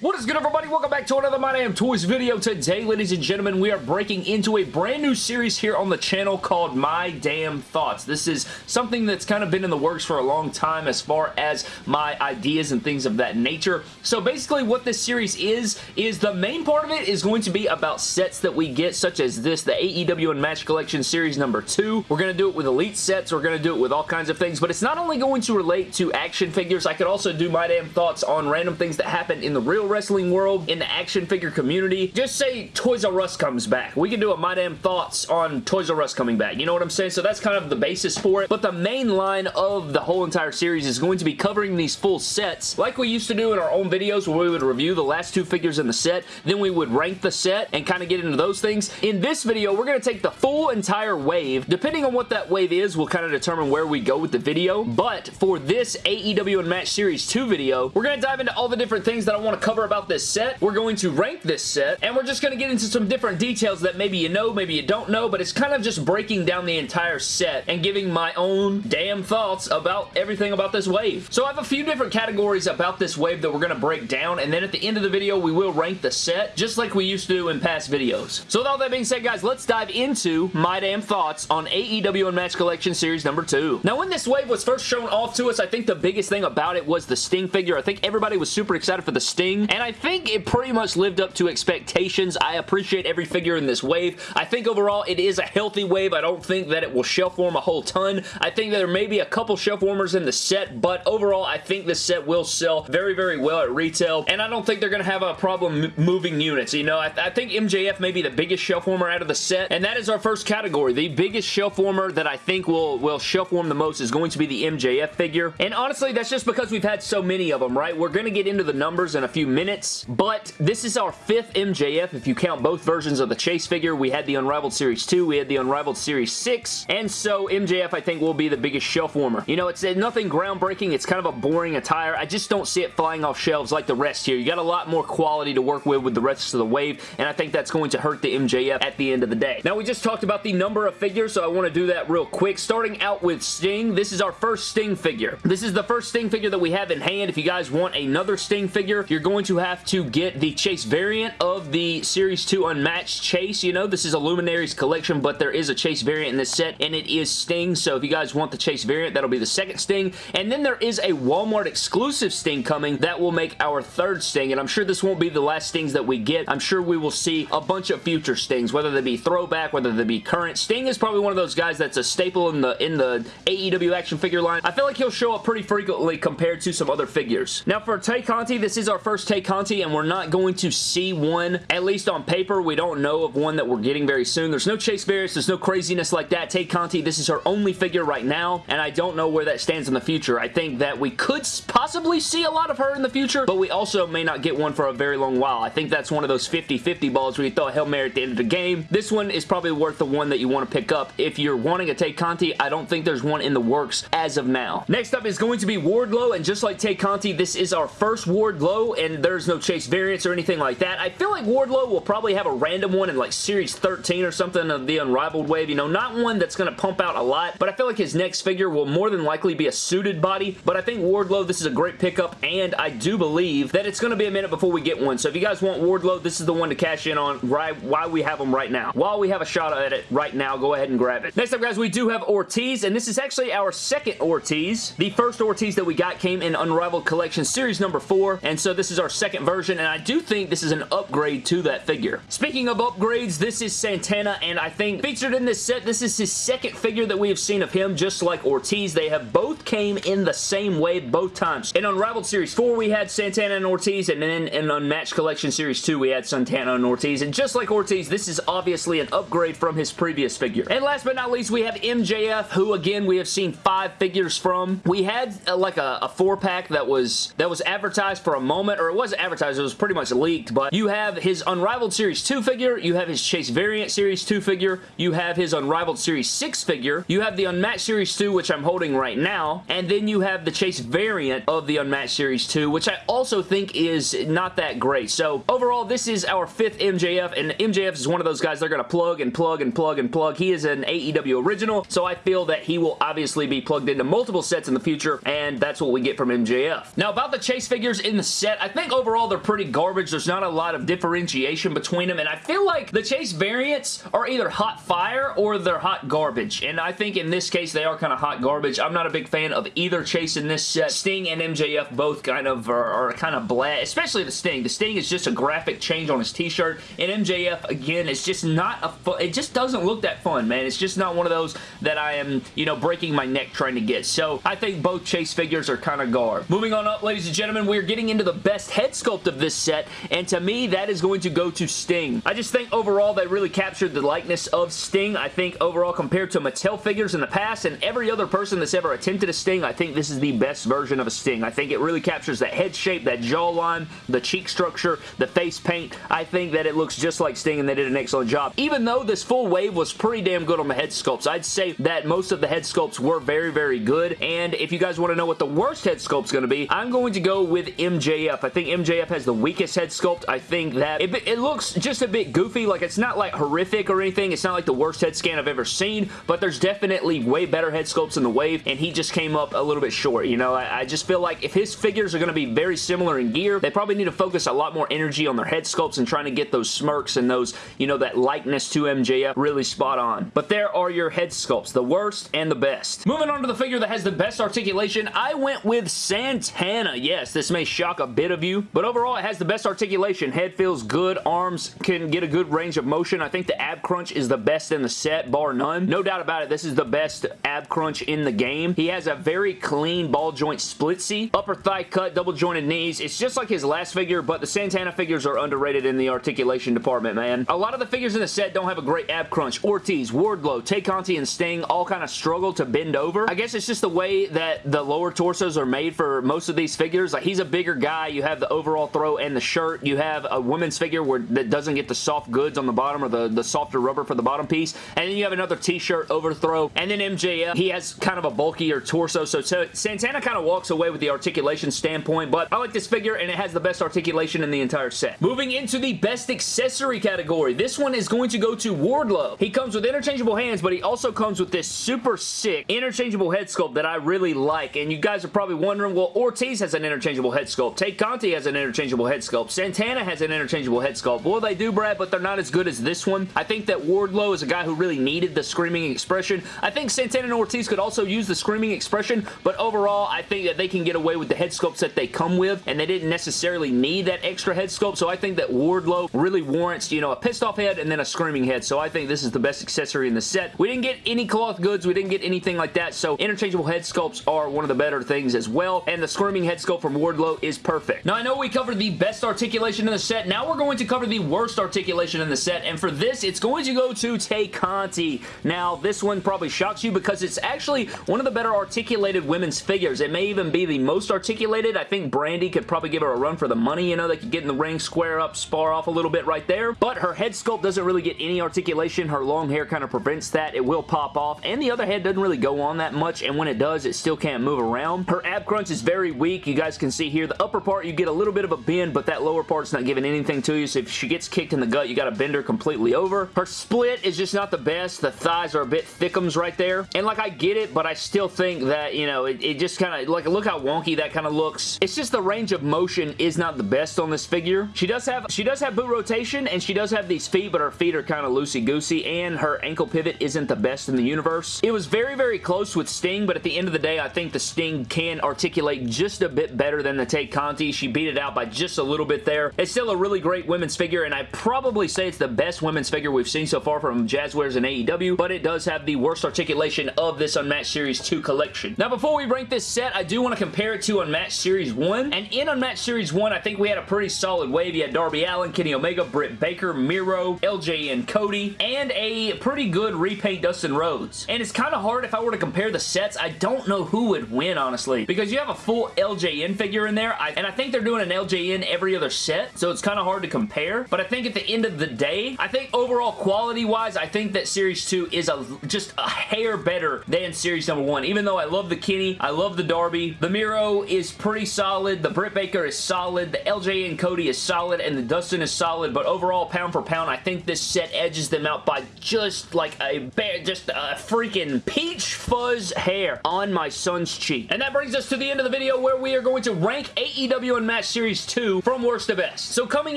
What is good everybody? Welcome back to another My Damn Toys video. Today, ladies and gentlemen, we are breaking into a brand new series here on the channel called My Damn Thoughts. This is something that's kind of been in the works for a long time as far as my ideas and things of that nature. So basically what this series is, is the main part of it is going to be about sets that we get such as this, the AEW Unmatched Collection Series number 2. We're going to do it with Elite sets. We're going to do it with all kinds of things, but it's not only going to relate to action figures. I could also do My Damn Thoughts on random things that happen in the real wrestling world, in the action figure community. Just say Toys R Us comes back. We can do a My Damn Thoughts on Toys R Us coming back. You know what I'm saying? So that's kind of the basis for it. But the main line of the whole entire series is going to be covering these full sets like we used to do in our own videos where we would review the last two figures in the set. Then we would rank the set and kind of get into those things. In this video, we're going to take the full entire wave. Depending on what that wave is, we'll kind of determine where we go with the video. But for this AEW Unmatched Series 2 video, we're going to dive into all the different things that I want to cover about this set. We're going to rank this set, and we're just going to get into some different details that maybe you know, maybe you don't know, but it's kind of just breaking down the entire set and giving my own damn thoughts about everything about this wave. So I have a few different categories about this wave that we're going to break down, and then at the end of the video, we will rank the set, just like we used to do in past videos. So with all that being said, guys, let's dive into my damn thoughts on AEW Unmatched Collection Series number 2. Now, when this wave was first shown off to us, I think the biggest thing about it was the Sting figure. I think everybody was super excited for the Sting, and I think it pretty much lived up to expectations. I appreciate every figure in this wave. I think overall it is a healthy wave. I don't think that it will shelf warm a whole ton. I think that there may be a couple shelf warmers in the set, but overall I think this set will sell very, very well at retail, and I don't think they're going to have a problem moving units. You know, I, th I think MJF may be the biggest shelf warmer out of the set, and that is our first category. The biggest shelf warmer that I think will, will shelf warm the most is going to be the MJF figure, and honestly, that's just because we've had so many of them, right? We're going to get into the numbers in a few minutes, but this is our fifth MJF if you count both versions of the Chase figure. We had the Unrivaled Series 2, we had the Unrivaled Series 6, and so MJF I think will be the biggest shelf warmer. You know, it's nothing groundbreaking. It's kind of a boring attire. I just don't see it flying off shelves like the rest here. You got a lot more quality to work with with the rest of the wave, and I think that's going to hurt the MJF at the end of the day. Now, we just talked about the number of figures, so I want to do that real quick. Starting out with Sting, this is our first Sting figure. This is the first Sting figure that we have in hand. If you guys want another Sting figure, you're going to have to get the Chase variant of the Series 2 Unmatched Chase. You know, this is a Luminaries collection, but there is a Chase variant in this set, and it is Sting, so if you guys want the Chase variant, that'll be the second Sting. And then there is a Walmart exclusive Sting coming that will make our third Sting, and I'm sure this won't be the last Stings that we get. I'm sure we will see a bunch of future Stings, whether they be throwback, whether they be current. Sting is probably one of those guys that's a staple in the in the AEW action figure line. I feel like he'll show up pretty frequently compared to some other figures. Now for Tay Conti, this is our first Tay Conti, and we're not going to see one, at least on paper. We don't know of one that we're getting very soon. There's no Chase Variants. There's no craziness like that. Tay Conti, this is her only figure right now, and I don't know where that stands in the future. I think that we could possibly see a lot of her in the future, but we also may not get one for a very long while. I think that's one of those 50-50 balls where you throw a Hail Mary at the end of the game. This one is probably worth the one that you want to pick up. If you're wanting a Tay Conti, I don't think there's one in the works as of now. Next up is going to be Wardlow, and just like Tay Conti, this is our first Wardlow, and there's no Chase variants or anything like that. I feel like Wardlow will probably have a random one in like Series 13 or something of the Unrivaled wave. You know, not one that's going to pump out a lot, but I feel like his next figure will more than likely be a suited body, but I think Wardlow, this is a great pickup, and I do believe that it's going to be a minute before we get one. So if you guys want Wardlow, this is the one to cash in on right while we have him right now. While we have a shot at it right now, go ahead and grab it. Next up, guys, we do have Ortiz, and this is actually our second Ortiz. The first Ortiz that we got came in Unrivaled Collection Series number 4, and so this is our second version, and I do think this is an upgrade to that figure. Speaking of upgrades, this is Santana, and I think featured in this set, this is his second figure that we have seen of him, just like Ortiz. They have both came in the same way both times. In Unrivaled Series 4, we had Santana and Ortiz, and then in Unmatched Collection Series 2, we had Santana and Ortiz, and just like Ortiz, this is obviously an upgrade from his previous figure. And last but not least, we have MJF, who again, we have seen five figures from. We had uh, like a, a four-pack that was that was advertised for a moment, or it wasn't advertised, it was pretty much leaked, but you have his Unrivaled Series 2 figure, you have his Chase Variant Series 2 figure, you have his Unrivaled Series 6 figure, you have the Unmatched Series 2, which I'm holding right now, and then you have the Chase variant of the Unmatched Series 2, which I also think is not that great. So overall, this is our fifth MJF, and MJF is one of those guys they're going to plug and plug and plug and plug. He is an AEW original, so I feel that he will obviously be plugged into multiple sets in the future, and that's what we get from MJF. Now, about the Chase figures in the set, I think think overall they're pretty garbage. There's not a lot of differentiation between them, and I feel like the Chase variants are either hot fire or they're hot garbage, and I think in this case they are kind of hot garbage. I'm not a big fan of either Chase in this set. Sting and MJF both kind of are, are kind of bland, especially the Sting. The Sting is just a graphic change on his t-shirt, and MJF, again, it's just not a fun, it just doesn't look that fun, man. It's just not one of those that I am, you know, breaking my neck trying to get. So I think both Chase figures are kind of garb. Moving on up, ladies and gentlemen, we're getting into the best head sculpt of this set, and to me, that is going to go to Sting. I just think overall they really captured the likeness of Sting. I think overall compared to Mattel figures in the past and every other person that's ever attempted a Sting, I think this is the best version of a Sting. I think it really captures that head shape, that jawline, the cheek structure, the face paint. I think that it looks just like Sting and they did an excellent job. Even though this full wave was pretty damn good on the head sculpts, I'd say that most of the head sculpts were very, very good. And if you guys want to know what the worst head sculpt's going to be, I'm going to go with MJF. I think MJF has the weakest head sculpt. I think that it, it looks just a bit goofy. Like, it's not like horrific or anything. It's not like the worst head scan I've ever seen, but there's definitely way better head sculpts in the wave, and he just came up a little bit short. You know, I, I just feel like if his figures are going to be very similar in gear, they probably need to focus a lot more energy on their head sculpts and trying to get those smirks and those, you know, that likeness to MJF really spot on. But there are your head sculpts, the worst and the best. Moving on to the figure that has the best articulation, I went with Santana. Yes, this may shock a bit of you, but overall it has the best articulation. Head feels good, arms can get a good range of motion. I think the ab crunch is the best in the set, bar none. No doubt about it, this is the best ab crunch in the game. He has a very clean ball joint split C, upper thigh cut, double jointed knees. It's just like his last figure, but the Santana figures are underrated in the articulation department, man. A lot of the figures in the set don't have a great ab crunch. Ortiz, Wardlow, Tay Conti, and Sting all kind of struggle to bend over. I guess it's just the way that the lower torsos are made for most of these figures. Like, he's a bigger guy. You have the overall throw and the shirt. You have a women's figure where that doesn't get the soft goods on the bottom or the, the softer rubber for the bottom piece. And then you have another t-shirt overthrow. And then MJF, he has kind of a bulkier torso. So, Santana kind of walks away with the articulation standpoint, but I like this figure and it has the best articulation in the entire set. Moving into the best accessory category. This one is going to go to Wardlow. He comes with interchangeable hands, but he also comes with this super sick interchangeable head sculpt that I really like. And you guys are probably wondering, well, Ortiz has an interchangeable head sculpt. Tay Conti has an interchangeable head sculpt. Santana has an interchangeable head sculpt. Well, they do, Brad, but they're not as good as this one. I think that Wardlow is a guy who really needed the screaming expression. I think Santana and Ortiz could also use the screaming expression, but overall, I think that they can get away with the head sculpts that they come with, and they didn't necessarily need that extra head sculpt, so I think that Wardlow really warrants, you know, a pissed off head and then a screaming head, so I think this is the best accessory in the set. We didn't get any cloth goods, we didn't get anything like that, so interchangeable head sculpts are one of the better things as well, and the screaming head sculpt from Wardlow is perfect. Now, I know we covered the best articulation in the set, now we're going to cover the worst articulation in the set, and for this, it's going to go to Tay Conti. Now, this one probably shocks you because it's actually one of the better articulated women's figures. It may even be the most articulated. I think Brandi could probably give her a run for the money, you know, they could get in the ring, square up, spar off a little bit right there, but her head sculpt doesn't really get any articulation. Her long hair kind of prevents that. It will pop off, and the other head doesn't really go on that much, and when it does, it still can't move around. Her ab crunch is very weak. You guys can see here, the upper part, you get a little bit of a bend, but that lower part's not giving anything to you, so if she gets kicked in the gut, you got to bend her completely over. Her split is just not the best. The thighs are a bit thickums right there, and like, I get it, but I still think that, you know, it, it just kind of, like, look how wonky that kind of looks. It's just the range of motion is not the best on this figure. She does have, she does have boot rotation, and she does have these feet, but her feet are kind of loosey-goosey, and her ankle pivot isn't the best in the universe. It was very, very close with Sting, but at the end of the day, I think the Sting can articulate just a bit better than the Tay Conti. She beat it out by just a little bit there. It's still a really great women's figure, and I probably say it's the best women's figure we've seen so far from Jazwares and AEW, but it does have the worst articulation of this Unmatched Series 2 collection. Now, before we rank this set, I do want to compare it to Unmatched Series 1, and in Unmatched Series 1, I think we had a pretty solid wave. You had Darby Allin, Kenny Omega, Britt Baker, Miro, LJN Cody, and a pretty good repaint Dustin Rhodes. And it's kind of hard if I were to compare the sets. I don't know who would win, honestly, because you have a full LJN figure in there, and I think they're doing an LJN every other set, so it's kind of hard to compare, but I think at the end of the day, I think overall quality-wise, I think that Series 2 is a just a hair better than Series number 1, even though I love the Kenny, I love the Darby, the Miro is pretty solid, the Britt Baker is solid, the LJN Cody is solid, and the Dustin is solid, but overall, pound for pound, I think this set edges them out by just like a just a freaking peach fuzz hair on my son's cheek. And that brings us to the end of the video where we are going to rank AEW Unmatched Match Series 2 from worst to best. So coming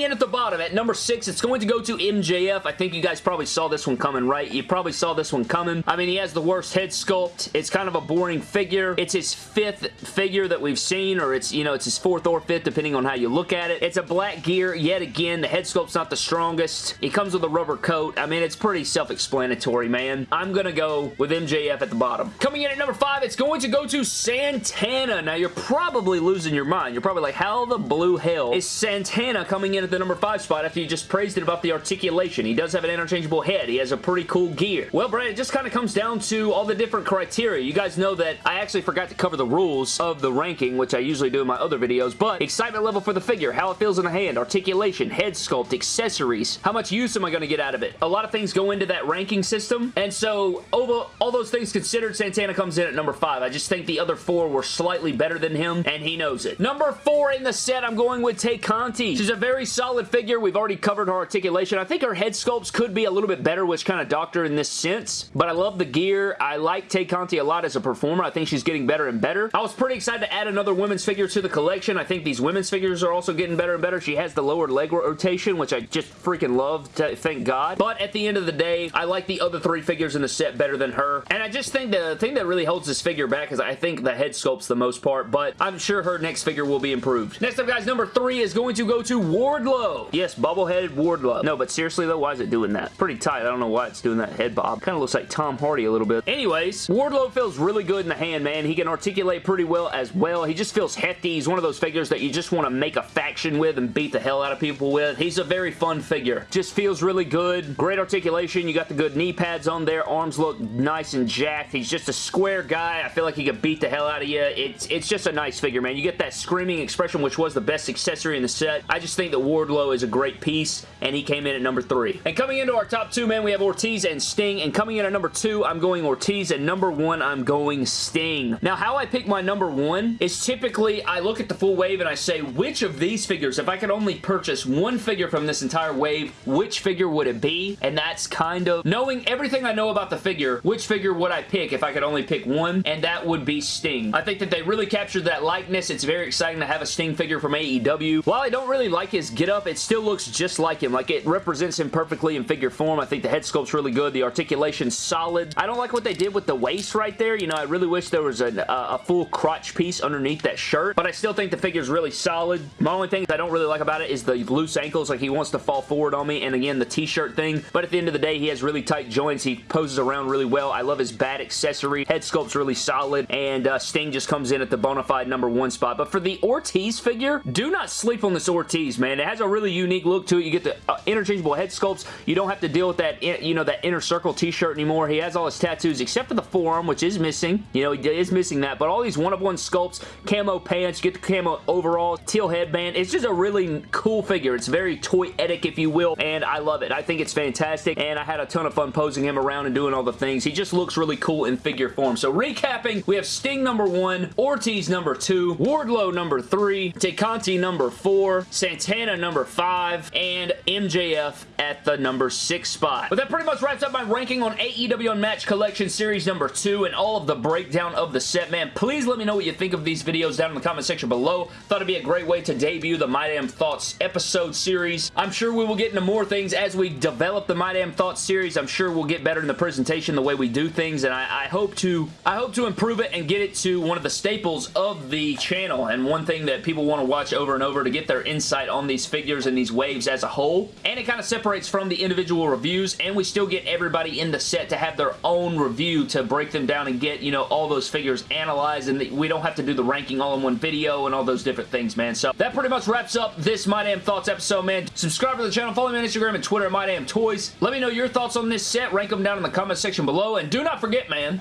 in at the bottom at number 6, it's going to go to MJF. I think you guys probably saw this one coming, right? You probably saw this one coming. I mean, he has the worst head sculpt. It's kind of a boring figure. It's his fifth figure that we've seen, or it's, you know, it's his fourth or fifth, depending on how you look at it. It's a black gear, yet again, the head sculpt's not the strongest. He comes with a rubber coat. I mean, it's pretty self-explanatory, man. I'm gonna go with MJF at the bottom. Coming in at number 5, it's going to go to Santana. Now, you're probably losing your mind. You're probably like, how the blue hell is Santana coming in at the number 5 spot after you just praised it about the articulation? He does have an interchangeable head. He has a pretty cool gear. Well, Brad, it just kind of comes down to all the different criteria. You guys know that I actually forgot to cover the rules of the ranking, which I usually do in my other videos, but excitement level for the figure, how it feels in the hand, articulation, head sculpt, accessories, how much use am I going to get out of it? A lot of things go into that ranking system, and so over all those things considered, Santana comes in at number 5. I just think the other four were slightly better than him, and he knows it. Number 4 in the set, I'm going with Tay Conti. She's a very solid figure. We've already covered her articulation. I think her head sculpts could be a little bit better, which kind of doctor in this sense, but I love the gear. I like Tay Conti a lot as a performer. I think she's getting better and better. I was pretty excited to add another women's figure to the collection. I think these women's figures are also getting better and better. She has the lower leg rotation, which I just freaking love, thank God. But at the end of the day, I like the other three figures in the set better than her. And I just think the thing that really holds this figure back is I think the head sculpt's the most part, but I'm sure her next figure will be improved. Next up, guys, number three is going to go to Wardlow. Yes, bubble-headed Wardlow. No, but seriously, though, why is it doing that? Pretty tight. I don't know why it's doing that head bob. Kind of looks like Tom Hardy a little bit. Anyways, Wardlow feels really good in the hand, man. He can articulate pretty well as well. He just feels hefty. He's one of those figures that you just want to make a faction with and beat the hell out of people with. He's a very fun figure. Just feels really good. Great articulation. You got the good knee pads on there. Arms look nice and jacked. He's just a square guy. I feel like he could beat the hell out of you. It's, it's just a nice figure, man. You get that screaming expression, which was the best accessory in the set. I just think that Wardlow is a great piece, and he came in at number three. And coming into our top two, man, we have Ortiz and Sting. And coming in at number two, I'm going Ortiz, and number one, I'm going Sting. Now, how I pick my number one is typically I look at the full wave and I say, which of these figures, if I could only purchase one figure from this entire wave, which figure would it be? And that's kind of knowing everything I know about the figure, which figure would I pick if I could only pick one? And that would be Sting. I think that they really captured that likeness. It's very exciting to have a Sting figure from AEW. While I don't really like his getup, it still looks just like him. Like, it represents him perfectly in figure form. I think the head sculpt's really good. The articulation's solid. I don't like what they did with the waist right there. You know, I really wish there was a, a, a full crotch piece underneath that shirt, but I still think the figure's really solid. My only thing I don't really like about it is the loose ankles. Like, he wants to fall forward on me, and again, the t-shirt thing. But at the end of the day, he has really tight joints. He poses around really well. I love his bad accessory. Head sculpt's really solid, and uh, Sting just comes in at the bona fide number one spot. But for the Ortiz figure, do not sleep on this Ortiz, man. It has a really unique look to it. You get the uh, interchangeable head sculpts. You don't have to deal with that, you know, that inner circle t-shirt anymore. He has all his tattoos except for the forearm, which is missing. You know, he is missing that. But all these one-of-one sculpts, camo pants, get the camo overall, teal headband. It's just a really cool figure. It's very toy-etic, if you will, and I love it. I think it's fantastic, and I had a ton of fun posing him around and doing all the things. He just looks really cool in figure form. So recapping, we have Sting number one, Ortiz number two, Wardlow number three, Conti number four, Santana number five, and MJF at the number six spot. But that pretty much wraps up my ranking on AEW Unmatched Collection Series number two and all of the breakdown of the set, man. Please let me know what you think of these videos down in the comment section below. Thought it'd be a great way to debut the My Damn Thoughts episode series. I'm sure we will get into more things as we develop the My Damn Thoughts series. I'm sure we'll get better in the presentation, the way we do things, and I, I hope to I hope to improve it and get it to one of the staples of the channel and one thing that people want to watch over and over to get their insight on these figures and these waves as a whole. And it kind of separates from the individual reviews, and we still get everybody in the set to have their own review to break them down and get, you know, all those figures analyzed, and we don't have to do the ranking all in one video and all those different things, man. So that pretty much wraps up this My Damn Thoughts episode, man. Subscribe to the channel, follow me on Instagram and Twitter at My Damn Toys. Let me know your thoughts on this set, rank them down in the comment section below, and do not forget, man,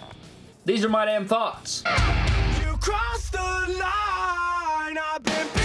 these are My Damn Thoughts. You crossed the line, I've been.